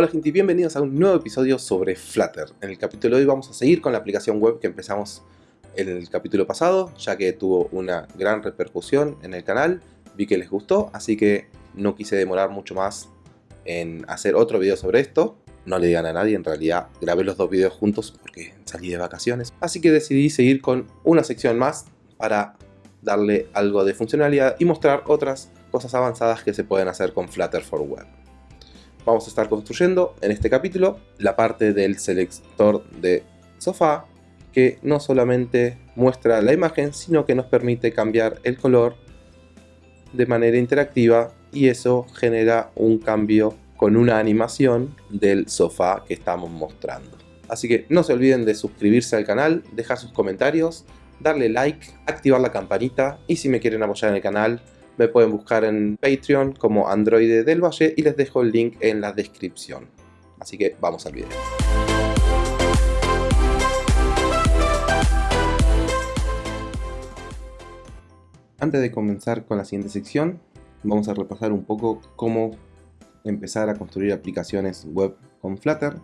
Hola gente y bienvenidos a un nuevo episodio sobre Flutter. En el capítulo de hoy vamos a seguir con la aplicación web que empezamos en el capítulo pasado, ya que tuvo una gran repercusión en el canal, vi que les gustó, así que no quise demorar mucho más en hacer otro video sobre esto. No le digan a nadie, en realidad grabé los dos videos juntos porque salí de vacaciones. Así que decidí seguir con una sección más para darle algo de funcionalidad y mostrar otras cosas avanzadas que se pueden hacer con Flutter for Web vamos a estar construyendo en este capítulo la parte del selector de sofá que no solamente muestra la imagen sino que nos permite cambiar el color de manera interactiva y eso genera un cambio con una animación del sofá que estamos mostrando. Así que no se olviden de suscribirse al canal, dejar sus comentarios, darle like, activar la campanita y si me quieren apoyar en el canal me pueden buscar en Patreon como Android del Valle y les dejo el link en la descripción. Así que vamos al video. Antes de comenzar con la siguiente sección, vamos a repasar un poco cómo empezar a construir aplicaciones web con Flutter,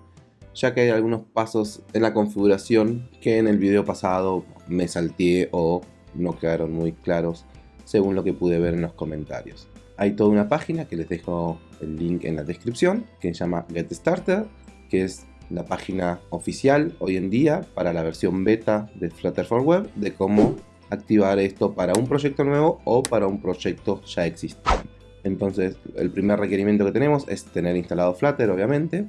ya que hay algunos pasos en la configuración que en el video pasado me salté o no quedaron muy claros según lo que pude ver en los comentarios. Hay toda una página que les dejo el link en la descripción, que se llama Get Started, que es la página oficial hoy en día para la versión beta de Flutter for Web, de cómo activar esto para un proyecto nuevo o para un proyecto ya existente. Entonces, el primer requerimiento que tenemos es tener instalado Flutter, obviamente.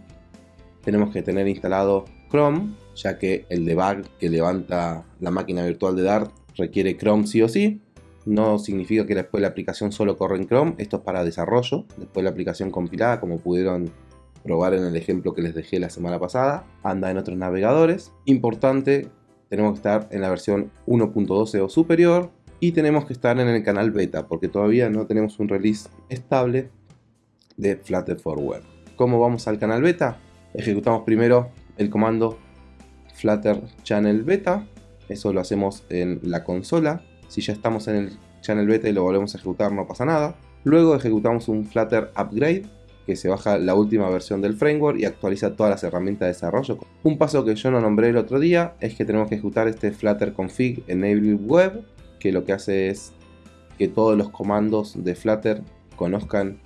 Tenemos que tener instalado Chrome, ya que el debug que levanta la máquina virtual de Dart requiere Chrome sí o sí no significa que después la aplicación solo corre en Chrome, esto es para desarrollo, después la aplicación compilada, como pudieron probar en el ejemplo que les dejé la semana pasada, anda en otros navegadores. Importante, tenemos que estar en la versión 1.12 o superior y tenemos que estar en el canal beta, porque todavía no tenemos un release estable de Flutter for Web. ¿Cómo vamos al canal beta? Ejecutamos primero el comando flutter channel beta, eso lo hacemos en la consola, si ya estamos en el channel beta y lo volvemos a ejecutar no pasa nada. Luego ejecutamos un Flutter Upgrade que se baja la última versión del framework y actualiza todas las herramientas de desarrollo. Un paso que yo no nombré el otro día es que tenemos que ejecutar este Flutter Config Enable Web que lo que hace es que todos los comandos de Flutter conozcan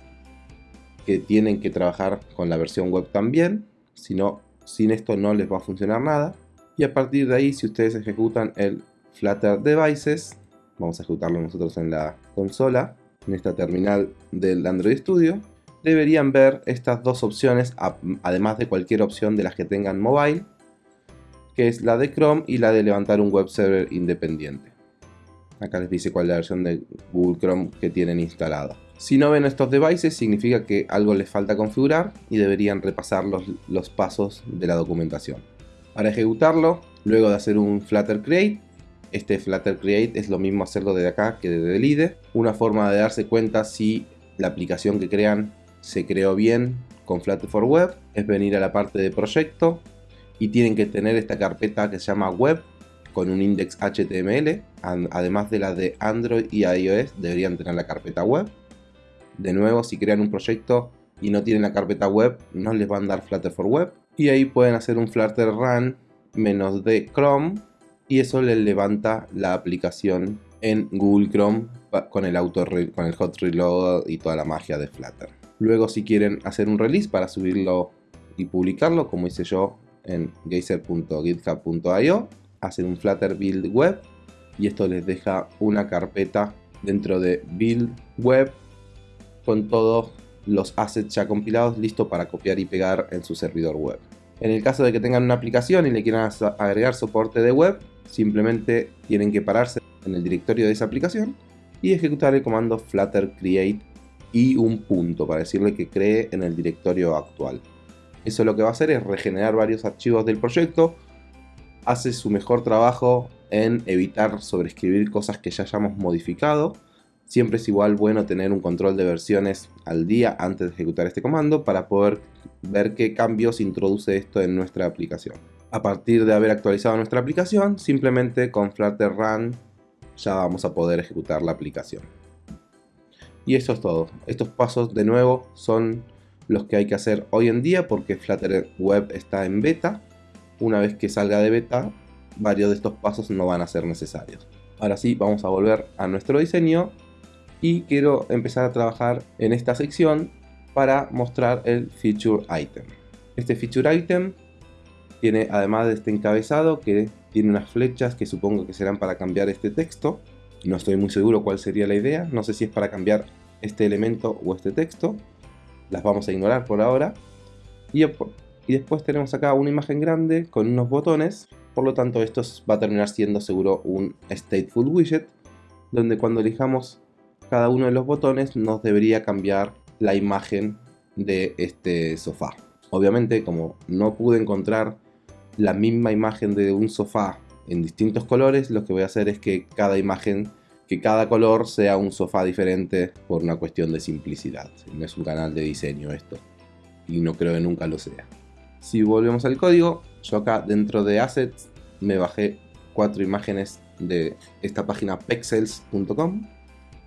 que tienen que trabajar con la versión web también, si no, sin esto no les va a funcionar nada. Y a partir de ahí, si ustedes ejecutan el Flutter Devices, vamos a ejecutarlo nosotros en la consola, en esta terminal del Android Studio, deberían ver estas dos opciones, además de cualquier opción de las que tengan mobile, que es la de Chrome y la de levantar un web server independiente. Acá les dice cuál es la versión de Google Chrome que tienen instalada. Si no ven estos devices significa que algo les falta configurar y deberían repasar los, los pasos de la documentación. Para ejecutarlo, luego de hacer un Flutter Create, este Flutter Create es lo mismo hacerlo desde acá que desde el IDE. Una forma de darse cuenta si la aplicación que crean se creó bien con Flutter for Web es venir a la parte de proyecto y tienen que tener esta carpeta que se llama web con un index HTML. Además de la de Android y iOS deberían tener la carpeta web. De nuevo, si crean un proyecto y no tienen la carpeta web, no les van a dar Flutter for Web. Y ahí pueden hacer un Flutter Run menos de Chrome y eso le levanta la aplicación en Google Chrome con el, auto con el hot reload y toda la magia de Flutter. Luego si quieren hacer un release para subirlo y publicarlo, como hice yo en geyser.github.io, hacen un Flutter build web y esto les deja una carpeta dentro de build web con todos los assets ya compilados listos para copiar y pegar en su servidor web. En el caso de que tengan una aplicación y le quieran agregar soporte de web, simplemente tienen que pararse en el directorio de esa aplicación y ejecutar el comando flutter create y un punto para decirle que cree en el directorio actual. Eso lo que va a hacer es regenerar varios archivos del proyecto, hace su mejor trabajo en evitar sobreescribir cosas que ya hayamos modificado. Siempre es igual bueno tener un control de versiones al día antes de ejecutar este comando para poder ver qué cambios introduce esto en nuestra aplicación a partir de haber actualizado nuestra aplicación, simplemente con Flutter Run ya vamos a poder ejecutar la aplicación. Y eso es todo. Estos pasos de nuevo son los que hay que hacer hoy en día porque Flutter Web está en beta. Una vez que salga de beta, varios de estos pasos no van a ser necesarios. Ahora sí, vamos a volver a nuestro diseño y quiero empezar a trabajar en esta sección para mostrar el Feature Item. Este Feature Item tiene además de este encabezado que tiene unas flechas que supongo que serán para cambiar este texto. No estoy muy seguro cuál sería la idea, no sé si es para cambiar este elemento o este texto. Las vamos a ignorar por ahora. Y, después tenemos acá una imagen grande con unos botones por lo tanto esto va a terminar siendo seguro un stateful widget donde cuando elijamos cada uno de los botones nos debería cambiar la imagen de este sofá. Obviamente como no pude encontrar la misma imagen de un sofá en distintos colores, lo que voy a hacer es que cada imagen, que cada color sea un sofá diferente por una cuestión de simplicidad. No es un canal de diseño esto y no creo que nunca lo sea. Si volvemos al código, yo acá dentro de Assets me bajé cuatro imágenes de esta página pexels.com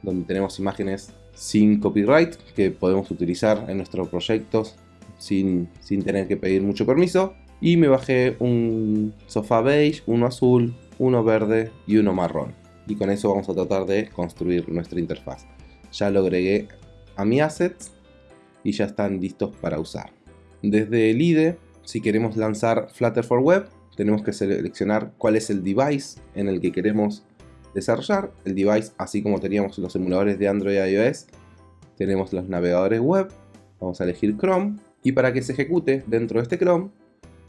donde tenemos imágenes sin copyright que podemos utilizar en nuestros proyectos sin, sin tener que pedir mucho permiso y me bajé un sofá beige, uno azul, uno verde y uno marrón y con eso vamos a tratar de construir nuestra interfaz ya lo agregué a mi assets y ya están listos para usar desde el IDE si queremos lanzar Flutter for Web, tenemos que seleccionar cuál es el device en el que queremos desarrollar. El device, así como teníamos los emuladores de Android y iOS, tenemos los navegadores web. Vamos a elegir Chrome. Y para que se ejecute dentro de este Chrome,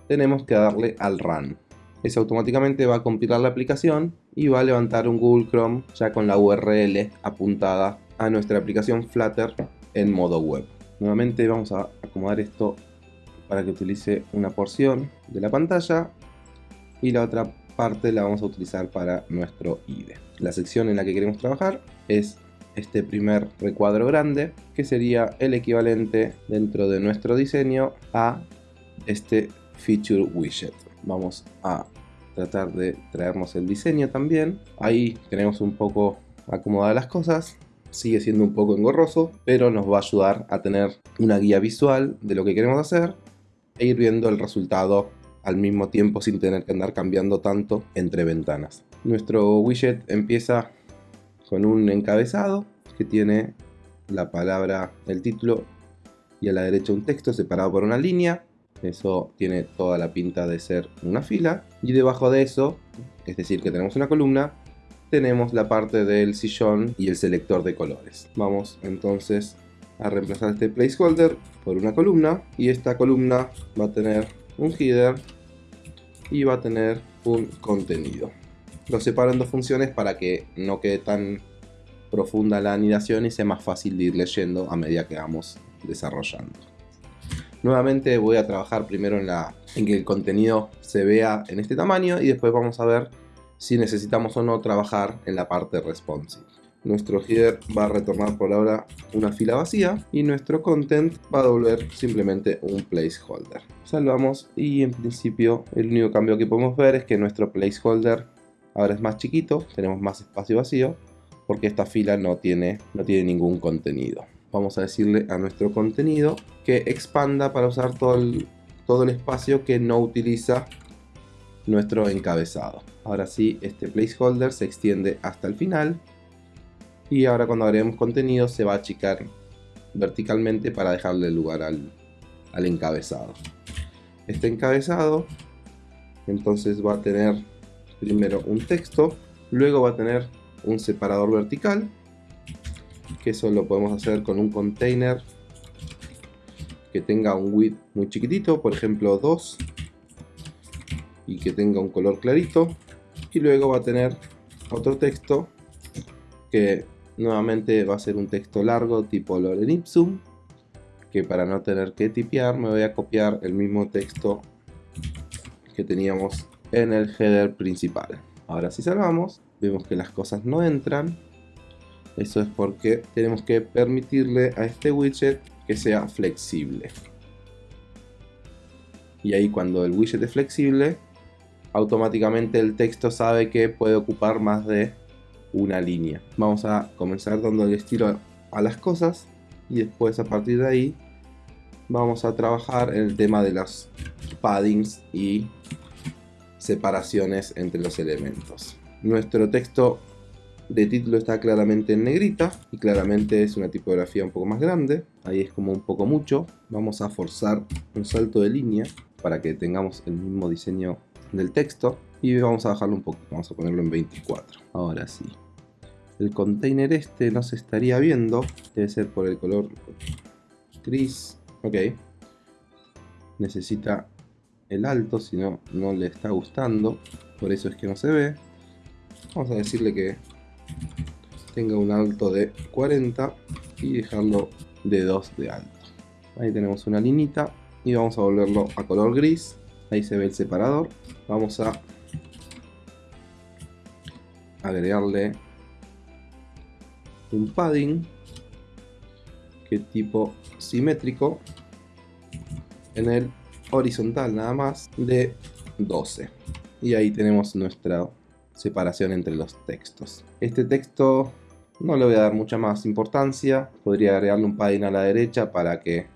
tenemos que darle al Run. Eso automáticamente va a compilar la aplicación y va a levantar un Google Chrome ya con la URL apuntada a nuestra aplicación Flutter en modo web. Nuevamente vamos a acomodar esto para que utilice una porción de la pantalla y la otra parte la vamos a utilizar para nuestro IDE. La sección en la que queremos trabajar es este primer recuadro grande que sería el equivalente dentro de nuestro diseño a este feature widget. Vamos a tratar de traernos el diseño también. Ahí tenemos un poco acomodadas las cosas. Sigue siendo un poco engorroso, pero nos va a ayudar a tener una guía visual de lo que queremos hacer e ir viendo el resultado al mismo tiempo sin tener que andar cambiando tanto entre ventanas. Nuestro widget empieza con un encabezado que tiene la palabra, el título y a la derecha un texto separado por una línea. Eso tiene toda la pinta de ser una fila. Y debajo de eso, es decir que tenemos una columna, tenemos la parte del sillón y el selector de colores. Vamos entonces a reemplazar este placeholder por una columna y esta columna va a tener un header y va a tener un contenido. Lo separo en dos funciones para que no quede tan profunda la anidación y sea más fácil de ir leyendo a medida que vamos desarrollando. Nuevamente voy a trabajar primero en, que el contenido se vea en este tamaño y después vamos a ver si necesitamos o no trabajar en la parte responsive nuestro header va a retornar por ahora una fila vacía y nuestro content va a devolver simplemente un placeholder. Salvamos y en principio el único cambio que podemos ver es que nuestro placeholder ahora es más chiquito, tenemos más espacio vacío porque esta fila no tiene, no tiene ningún contenido. Vamos a decirle a nuestro contenido que expanda para usar todo el, todo el espacio que no utiliza nuestro encabezado. Ahora sí, este placeholder se extiende hasta el final y ahora cuando agreguemos contenido se va a achicar verticalmente para dejarle lugar al, al encabezado. Este encabezado entonces va a tener primero un texto, luego va a tener un separador vertical, que eso lo podemos hacer con un container que tenga un width muy chiquitito, por ejemplo 2, y que tenga un color clarito, y luego va a tener otro texto que Nuevamente va a ser un texto largo tipo Lorem Ipsum, que para no tener que tipear me voy a copiar el mismo texto que teníamos en el header principal. Ahora si salvamos, vemos que las cosas no entran. Eso es porque tenemos que permitirle a este widget que sea flexible. Y ahí cuando el widget es flexible, automáticamente el texto sabe que puede ocupar más de una línea. Vamos a comenzar dando el estilo a las cosas y después a partir de ahí vamos a trabajar en el tema de las paddings y separaciones entre los elementos. Nuestro texto de título está claramente en negrita y claramente es una tipografía un poco más grande. Ahí es como un poco mucho. Vamos a forzar un salto de línea para que tengamos el mismo diseño del texto y vamos a bajarlo un poco. Vamos a ponerlo en 24. Ahora sí. El container este no se estaría viendo. Debe ser por el color gris. Ok. Necesita el alto, si no, no le está gustando. Por eso es que no se ve. Vamos a decirle que tenga un alto de 40 y dejarlo de 2 de alto. Ahí tenemos una linita y vamos a volverlo a color gris. Ahí se ve el separador. Vamos a agregarle un padding que tipo simétrico en el horizontal nada más de 12 y ahí tenemos nuestra separación entre los textos. Este texto no le voy a dar mucha más importancia, podría agregarle un padding a la derecha para que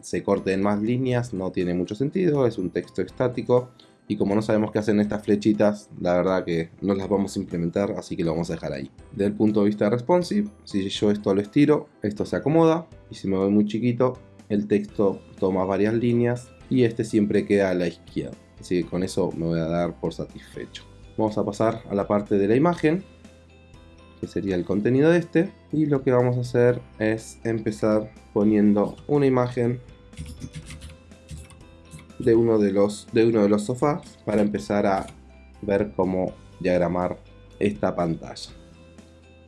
se corten más líneas, no tiene mucho sentido, es un texto estático y como no sabemos qué hacen estas flechitas, la verdad que no las vamos a implementar, así que lo vamos a dejar ahí. Desde el punto de vista responsive, si yo esto lo estiro, esto se acomoda y si me voy muy chiquito, el texto toma varias líneas y este siempre queda a la izquierda. Así que con eso me voy a dar por satisfecho. Vamos a pasar a la parte de la imagen, que sería el contenido de este. Y lo que vamos a hacer es empezar poniendo una imagen de uno de los, de uno de los sofás para empezar a ver cómo diagramar esta pantalla.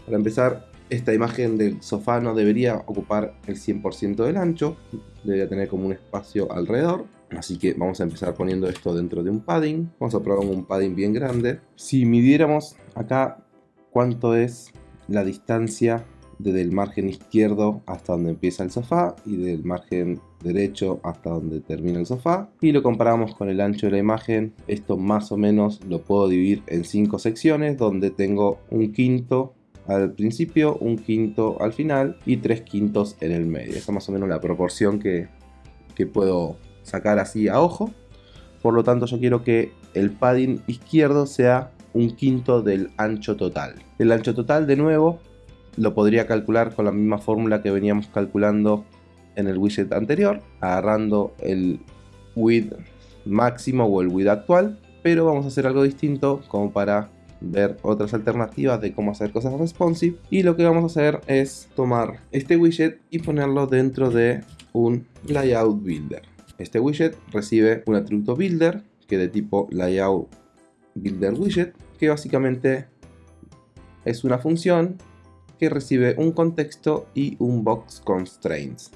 Para empezar, esta imagen del sofá no debería ocupar el 100% del ancho, debería tener como un espacio alrededor. Así que vamos a empezar poniendo esto dentro de un padding. Vamos a probar un padding bien grande. Si midiéramos acá cuánto es la distancia desde el margen izquierdo hasta donde empieza el sofá y del margen derecho hasta donde termina el sofá y lo comparamos con el ancho de la imagen esto más o menos lo puedo dividir en cinco secciones donde tengo un quinto al principio, un quinto al final y tres quintos en el medio. Esa es más o menos la proporción que, que puedo sacar así a ojo. Por lo tanto yo quiero que el padding izquierdo sea un quinto del ancho total. El ancho total de nuevo lo podría calcular con la misma fórmula que veníamos calculando en el widget anterior, agarrando el width máximo o el width actual, pero vamos a hacer algo distinto como para ver otras alternativas de cómo hacer cosas responsive y lo que vamos a hacer es tomar este widget y ponerlo dentro de un layout builder este widget recibe un atributo builder que de tipo layout builder widget que básicamente es una función que recibe un contexto y un box constraints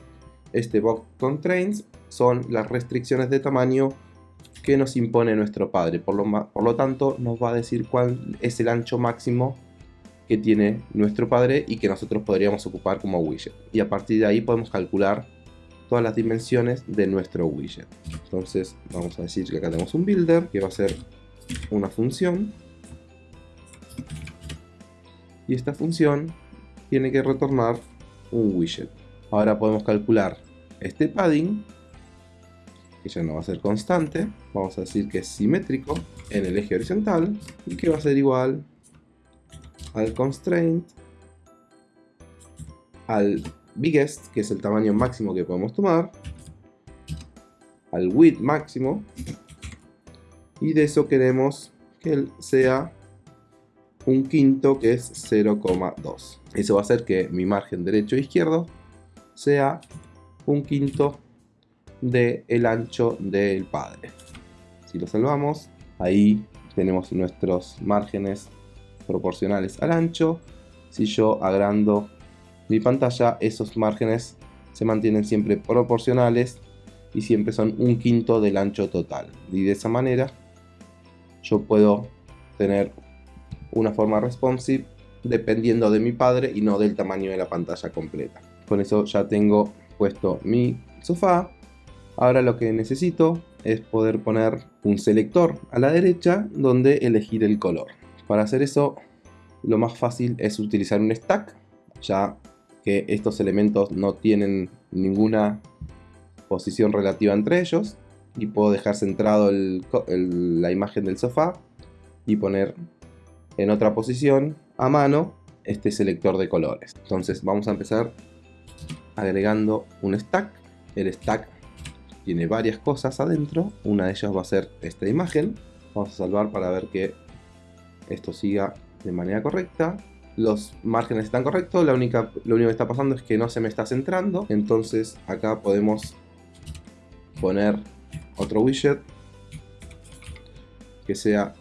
este box constraints son las restricciones de tamaño que nos impone nuestro padre. Por lo, por lo tanto, nos va a decir cuál es el ancho máximo que tiene nuestro padre y que nosotros podríamos ocupar como widget. Y a partir de ahí podemos calcular todas las dimensiones de nuestro widget. Entonces vamos a decir que acá tenemos un builder que va a ser una función. Y esta función tiene que retornar un widget. Ahora podemos calcular este padding que ya no va a ser constante, vamos a decir que es simétrico en el eje horizontal y que va a ser igual al constraint, al biggest, que es el tamaño máximo que podemos tomar, al width máximo, y de eso queremos que él sea un quinto que es 0,2. Eso va a hacer que mi margen derecho e izquierdo sea un quinto del el ancho del padre. Si lo salvamos, ahí tenemos nuestros márgenes proporcionales al ancho. Si yo agrando mi pantalla, esos márgenes se mantienen siempre proporcionales y siempre son un quinto del ancho total. Y de esa manera yo puedo tener una forma responsive dependiendo de mi padre y no del tamaño de la pantalla completa. Con eso ya tengo puesto mi sofá Ahora lo que necesito es poder poner un selector a la derecha donde elegir el color. Para hacer eso lo más fácil es utilizar un stack, ya que estos elementos no tienen ninguna posición relativa entre ellos y puedo dejar centrado la imagen del sofá y poner en otra posición a mano este selector de colores. Entonces vamos a empezar agregando un stack. El stack tiene varias cosas adentro. Una de ellas va a ser esta imagen. Vamos a salvar para ver que esto siga de manera correcta. Los márgenes están correctos, la única, lo único que está pasando es que no se me está centrando. Entonces acá podemos poner otro widget que sea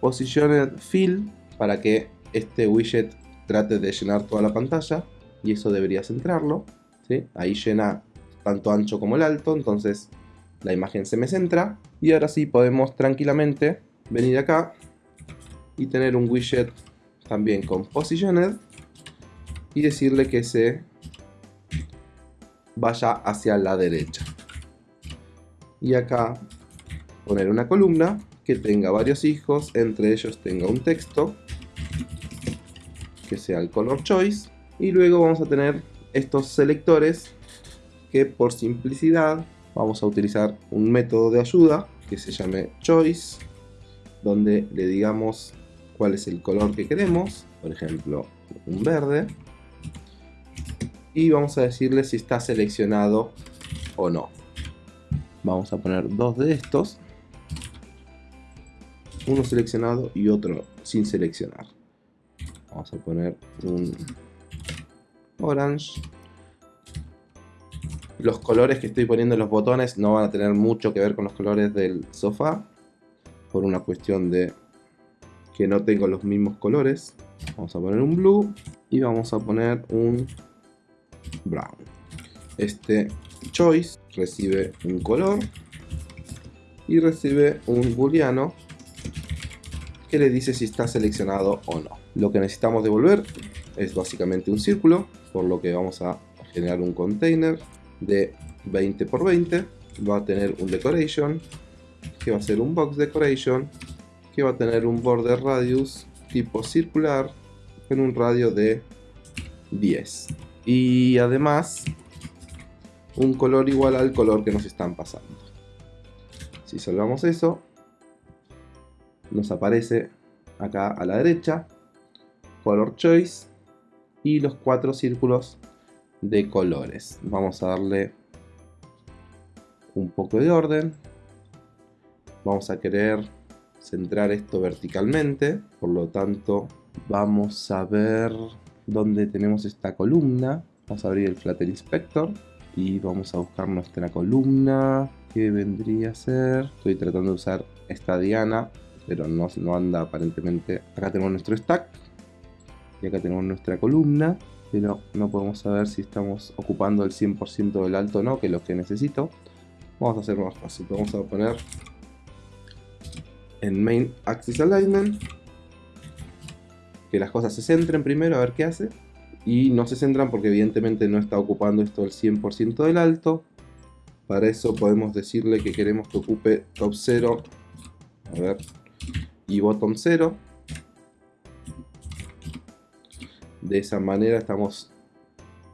Positioned Fill para que este widget trate de llenar toda la pantalla y eso debería centrarlo. Ahí llena tanto ancho como el alto, entonces la imagen se me centra. Y ahora sí podemos tranquilamente venir acá y tener un widget también con Positioned y decirle que se vaya hacia la derecha. Y acá poner una columna que tenga varios hijos, entre ellos tenga un texto, que sea el color choice, y luego vamos a tener estos selectores que por simplicidad vamos a utilizar un método de ayuda que se llame choice, donde le digamos cuál es el color que queremos, por ejemplo un verde, y vamos a decirle si está seleccionado o no. Vamos a poner dos de estos uno seleccionado y otro sin seleccionar. Vamos a poner un orange. Los colores que estoy poniendo en los botones no van a tener mucho que ver con los colores del sofá. Por una cuestión de que no tengo los mismos colores. Vamos a poner un blue y vamos a poner un brown. Este choice recibe un color y recibe un booleano que le dice si está seleccionado o no. Lo que necesitamos devolver es básicamente un círculo, por lo que vamos a generar un container de 20 por 20. Va a tener un decoration, que va a ser un box decoration, que va a tener un border radius tipo circular en un radio de 10. Y además un color igual al color que nos están pasando. Si salvamos eso, nos aparece acá a la derecha color choice y los cuatro círculos de colores vamos a darle un poco de orden vamos a querer centrar esto verticalmente por lo tanto vamos a ver dónde tenemos esta columna vamos a abrir el Flutter Inspector y vamos a buscar nuestra columna que vendría a ser estoy tratando de usar esta diana pero no, no anda aparentemente. Acá tenemos nuestro stack y acá tenemos nuestra columna, pero no podemos saber si estamos ocupando el 100% del alto o no, que es lo que necesito. Vamos a hacer más fácil, vamos a poner en Main Axis Alignment que las cosas se centren primero a ver qué hace y no se centran porque evidentemente no está ocupando esto el 100% del alto para eso podemos decirle que queremos que ocupe top 0 a ver y bottom 0. De esa manera estamos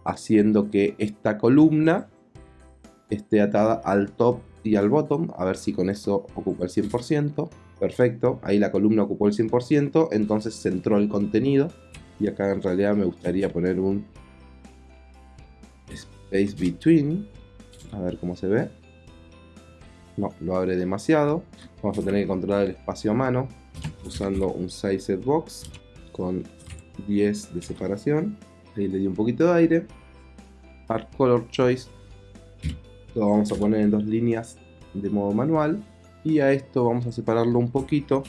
haciendo que esta columna esté atada al top y al bottom. A ver si con eso ocupa el 100%. Perfecto, ahí la columna ocupó el 100%, entonces centró el contenido. Y acá en realidad me gustaría poner un space between. A ver cómo se ve. No, lo abre demasiado. Vamos a tener que controlar el espacio a mano usando un size box con 10 de separación. Ahí le di un poquito de aire. Art Color Choice lo vamos a poner en dos líneas de modo manual. Y a esto vamos a separarlo un poquito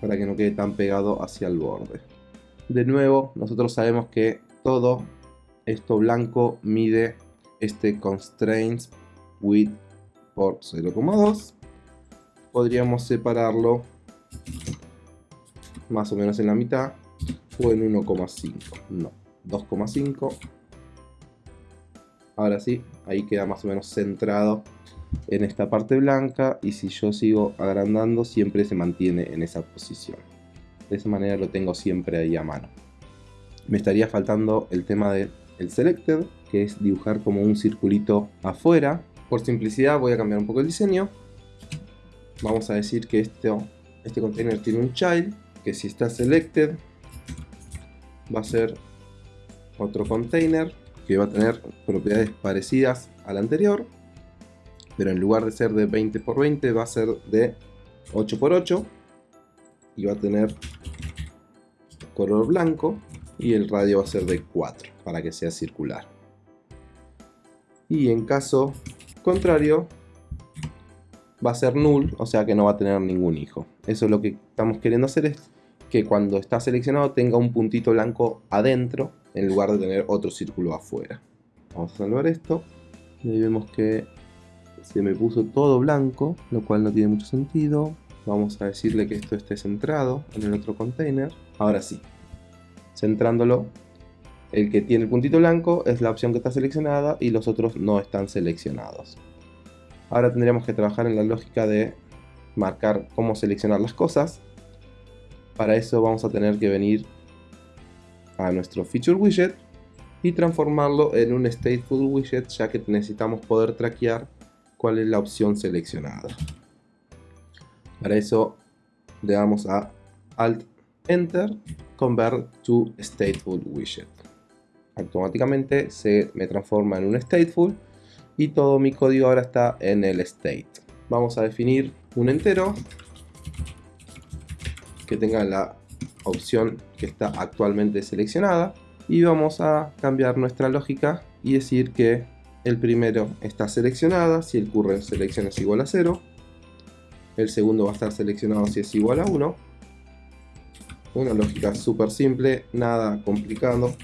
para que no quede tan pegado hacia el borde. De nuevo, nosotros sabemos que todo esto blanco mide este constraints width por 0,2. Podríamos separarlo más o menos en la mitad o en 1,5 no 2,5 ahora sí ahí queda más o menos centrado en esta parte blanca y si yo sigo agrandando siempre se mantiene en esa posición de esa manera lo tengo siempre ahí a mano me estaría faltando el tema del el selected que es dibujar como un circulito afuera. Por simplicidad voy a cambiar un poco el diseño. Vamos a decir que este container tiene un child, que si está selected va a ser otro container que va a tener propiedades parecidas al anterior, pero en lugar de ser de 20 x 20 va a ser de 8 x 8 y va a tener color blanco y el radio va a ser de 4 para que sea circular. Y en caso contrario va a ser null, o sea que no va a tener ningún hijo. Eso es lo que estamos queriendo hacer es que cuando está seleccionado tenga un puntito blanco adentro en lugar de tener otro círculo afuera. Vamos a salvar esto y ahí vemos que se me puso todo blanco, lo cual no tiene mucho sentido. Vamos a decirle que esto esté centrado en el otro container. Ahora sí, centrándolo, el que tiene el puntito blanco es la opción que está seleccionada y los otros no están seleccionados. Ahora tendríamos que trabajar en la lógica de marcar cómo seleccionar las cosas. Para eso vamos a tener que venir a nuestro feature widget y transformarlo en un stateful widget ya que necesitamos poder traquear cuál es la opción seleccionada. Para eso le damos a Alt Enter Convert to Stateful Widget. Automáticamente se me transforma en un Stateful y todo mi código ahora está en el state. Vamos a definir un entero que tenga la opción que está actualmente seleccionada y vamos a cambiar nuestra lógica y decir que el primero está seleccionada si el current selección es igual a 0 el segundo va a estar seleccionado si es igual a 1 una lógica súper simple nada complicado.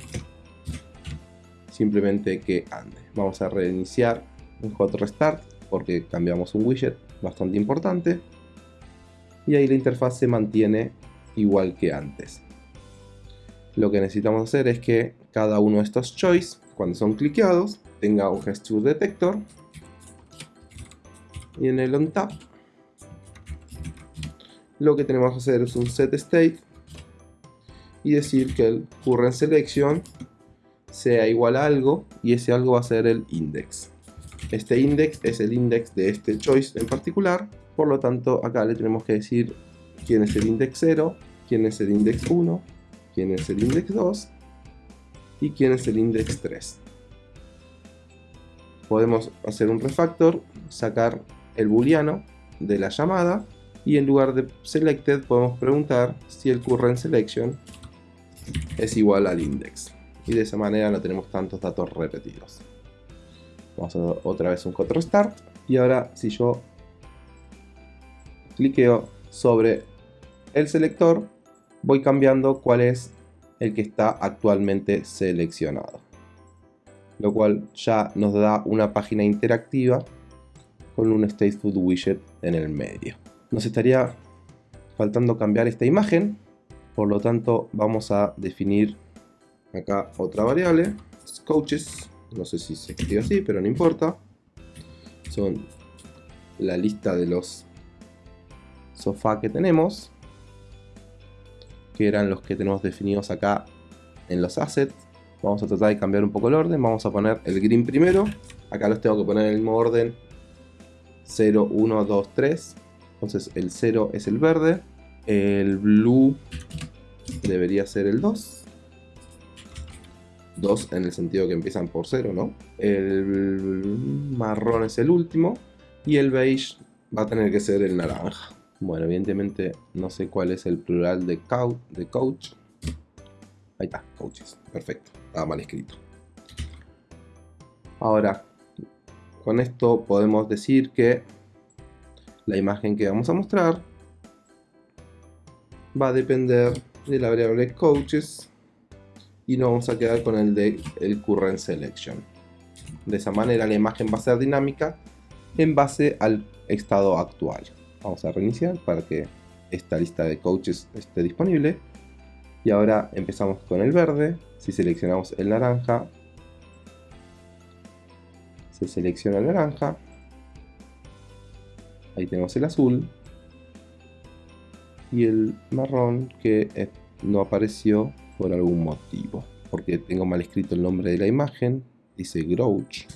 Simplemente que ande. Vamos a reiniciar un hot restart porque cambiamos un widget bastante importante. Y ahí la interfaz se mantiene igual que antes. Lo que necesitamos hacer es que cada uno de estos choice, cuando son cliqueados, tenga un gesture detector y en el on tap lo que tenemos que hacer es un set state y decir que el current selection sea igual a algo y ese algo va a ser el index. Este index es el index de este choice en particular, por lo tanto acá le tenemos que decir quién es el index 0, quién es el index 1, quién es el index 2 y quién es el index 3. Podemos hacer un refactor, sacar el booleano de la llamada y en lugar de selected podemos preguntar si el current selection es igual al index. Y de esa manera no tenemos tantos datos repetidos. Vamos a dar otra vez un control start. Y ahora si yo cliqueo sobre el selector voy cambiando cuál es el que está actualmente seleccionado lo cual ya nos da una página interactiva con un stateful widget en el medio. Nos estaría faltando cambiar esta imagen por lo tanto vamos a definir acá otra variable coaches. No sé si se escribe así pero no importa. Son la lista de los sofá que tenemos que eran los que tenemos definidos acá en los assets vamos a tratar de cambiar un poco el orden. Vamos a poner el green primero. Acá los tengo que poner en el mismo orden. 0, 1, 2, 3 entonces el 0 es el verde. El blue debería ser el 2 2 en el sentido que empiezan por 0, ¿no? El marrón es el último. Y el beige va a tener que ser el naranja. Bueno, evidentemente no sé cuál es el plural de, de coach. Ahí está, coaches. Perfecto. Estaba mal escrito. Ahora, con esto podemos decir que la imagen que vamos a mostrar va a depender de la variable coaches y nos vamos a quedar con el de el current selection. De esa manera la imagen va a ser dinámica en base al estado actual. Vamos a reiniciar para que esta lista de coaches esté disponible. Y ahora empezamos con el verde. Si seleccionamos el naranja, se selecciona el naranja. Ahí tenemos el azul. Y el marrón que no apareció por algún motivo. Porque tengo mal escrito el nombre de la imagen. dice Grouch.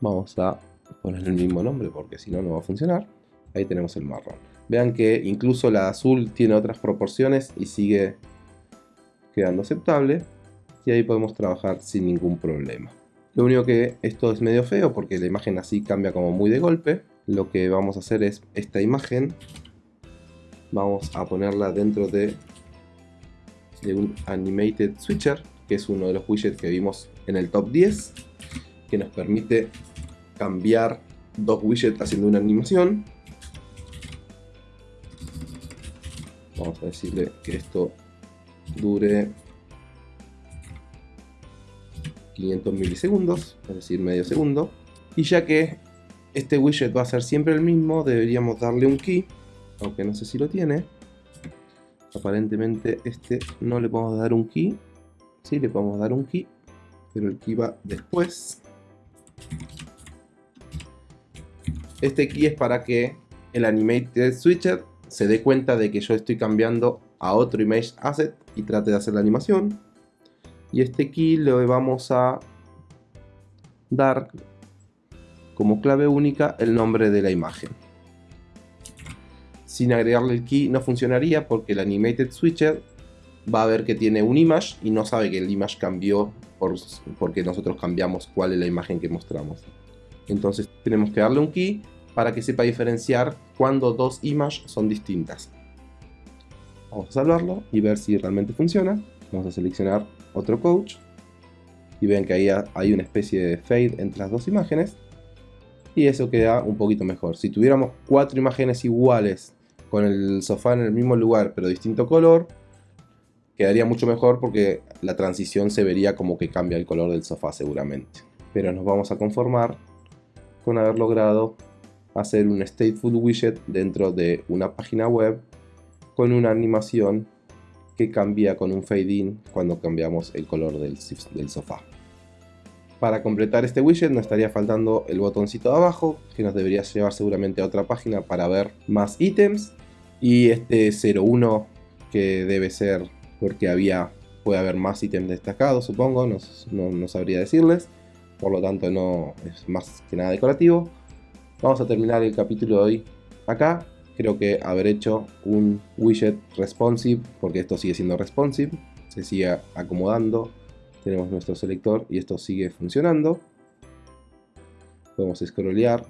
Vamos a poner el mismo nombre porque si no, no va a funcionar. Ahí tenemos el marrón. Vean que incluso la azul tiene otras proporciones y sigue quedando aceptable. Y ahí podemos trabajar sin ningún problema. Lo único que esto es medio feo porque la imagen así cambia como muy de golpe. Lo que vamos a hacer es esta imagen. Vamos a ponerla dentro de, un Animated Switcher, que es uno de los widgets que vimos en el top 10, que nos permite cambiar dos widgets haciendo una animación. Vamos a decirle que esto dure 500 milisegundos, es decir, medio segundo. Y ya que este widget va a ser siempre el mismo, deberíamos darle un key, aunque no sé si lo tiene. Aparentemente este no le podemos dar un key. Sí, le podemos dar un key, pero el key va después. Este key es para que el Animated Switcher se dé cuenta de que yo estoy cambiando a otro Image Asset y trate de hacer la animación y este key le vamos a dar como clave única el nombre de la imagen. Sin agregarle el key no funcionaría porque el Animated Switcher va a ver que tiene un image y no sabe que el image cambió por, porque nosotros cambiamos cuál es la imagen que mostramos. Entonces tenemos que darle un key para que sepa diferenciar cuando dos images son distintas. Vamos a salvarlo y ver si realmente funciona. Vamos a seleccionar otro coach y ven que ahí hay una especie de fade entre las dos imágenes y eso queda un poquito mejor. Si tuviéramos cuatro imágenes iguales con el sofá en el mismo lugar pero distinto color, quedaría mucho mejor porque la transición se vería como que cambia el color del sofá seguramente. Pero nos vamos a conformar con haber logrado hacer un stateful widget dentro de una página web con una animación que cambia con un fade in cuando cambiamos el color del, sofá. Para completar este widget nos estaría faltando el botoncito de abajo, que nos debería llevar seguramente a otra página para ver más ítems. Y este 01 que debe ser porque había, puede haber más ítems destacados, supongo, no, no sabría decirles. Por lo tanto no es más que nada decorativo. Vamos a terminar el capítulo de hoy acá creo que haber hecho un widget responsive, porque esto sigue siendo responsive, se sigue acomodando, tenemos nuestro selector y esto sigue funcionando. Podemos scrollear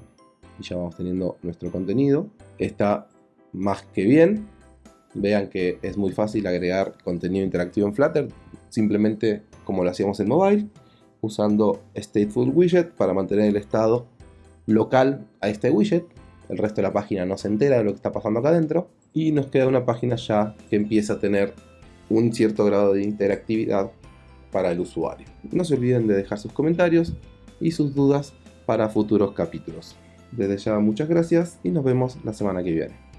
y ya vamos teniendo nuestro contenido. Está más que bien. Vean que es muy fácil agregar contenido interactivo en Flutter, simplemente como lo hacíamos en mobile, usando stateful widget para mantener el estado local a este widget el resto de la página no se entera de lo que está pasando acá adentro y nos queda una página ya que empieza a tener un cierto grado de interactividad para el usuario. No se olviden de dejar sus comentarios y sus dudas para futuros capítulos. Desde ya muchas gracias y nos vemos la semana que viene.